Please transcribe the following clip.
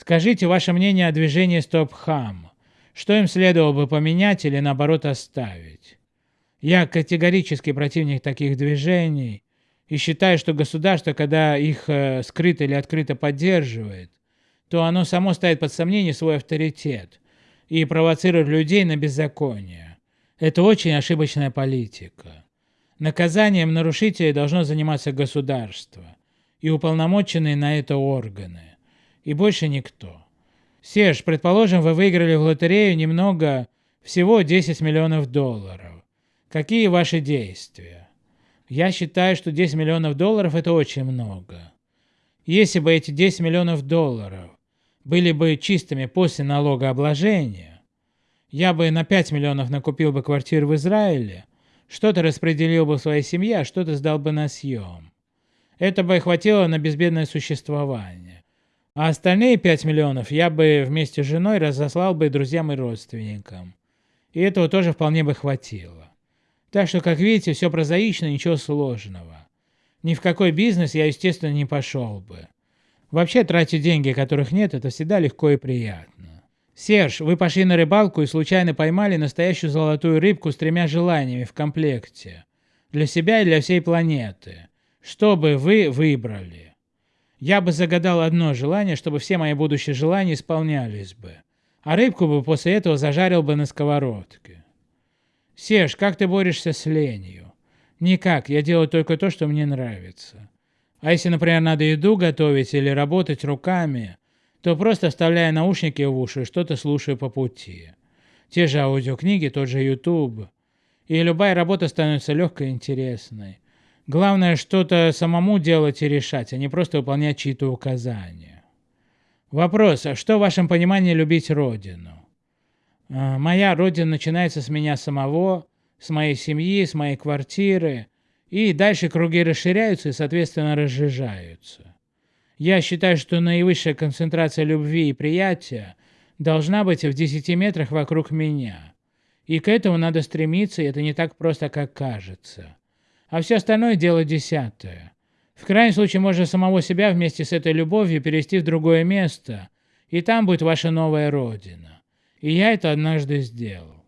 Скажите ваше мнение о движении Стоп-Хам. Что им следовало бы поменять или наоборот оставить? Я категорически противник таких движений и считаю, что государство, когда их э, скрыто или открыто поддерживает, то оно само ставит под сомнение свой авторитет и провоцирует людей на беззаконие. Это очень ошибочная политика. Наказанием нарушителей должно заниматься государство и уполномоченные на это органы, и больше никто. Серж, предположим, вы выиграли в лотерею немного, всего 10 миллионов долларов. Какие ваши действия? Я считаю, что 10 миллионов долларов это очень много. Если бы эти 10 миллионов долларов были бы чистыми после налогообложения, я бы на 5 миллионов накупил бы квартиру в Израиле, что-то распределил бы в своей семье, а что-то сдал бы на съем. Это бы хватило на безбедное существование. А остальные 5 миллионов я бы вместе с женой разослал бы друзьям и родственникам. И этого тоже вполне бы хватило. Так что, как видите, все прозаично, ничего сложного. Ни в какой бизнес я, естественно, не пошел бы. Вообще, тратить деньги, которых нет, это всегда легко и приятно. Серж, вы пошли на рыбалку и случайно поймали настоящую золотую рыбку с тремя желаниями в комплекте. Для себя и для всей планеты. Что бы вы выбрали? Я бы загадал одно желание, чтобы все мои будущие желания исполнялись бы. А рыбку бы после этого зажарил бы на сковородке. Серж, как ты борешься с ленью? Никак, я делаю только то, что мне нравится. А если, например, надо еду готовить или работать руками, то просто вставляя наушники в уши, что-то слушаю по пути. Те же аудиокниги, тот же YouTube. И любая работа становится легкой и интересной. Главное что-то самому делать и решать, а не просто выполнять чьи-то указания. Вопрос, а что в вашем понимании любить Родину? А, моя Родина начинается с меня самого, с моей семьи, с моей квартиры, и дальше круги расширяются и, соответственно, разжижаются. Я считаю, что наивысшая концентрация любви и приятия должна быть в 10 метрах вокруг меня. И к этому надо стремиться, и это не так просто, как кажется. А все остальное дело десятое. В крайнем случае можно самого себя вместе с этой любовью перевести в другое место, и там будет ваша новая родина. И я это однажды сделал.